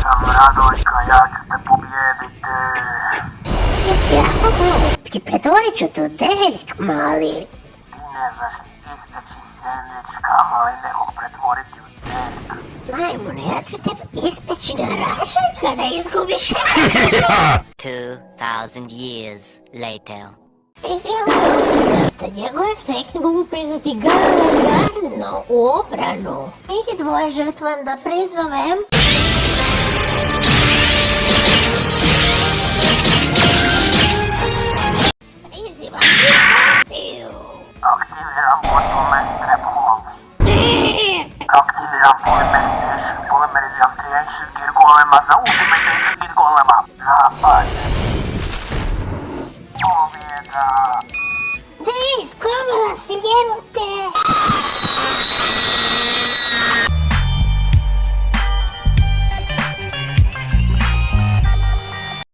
sam Radojka, ja ću te pobijediti. Ti si jako glup, pretvorit ću tu teljk, mali. Ti ne znaš ispeći sandvič kamali nekog pretvoriti u teljk. Majmune, ja ću tebe ispeći garaža kada izgubiš. 2,000 years later. Da njegov efekt mogu priznati garno u obranu. Ih dvoje žrtvujem da prizovem. Krokodilya monopolemestre bulundu. Krokodilya polymerization, polimerization girgolemez, ultimatation girgolemem. Rapaz. Oh, minha Deus, como nós tivemos tempo?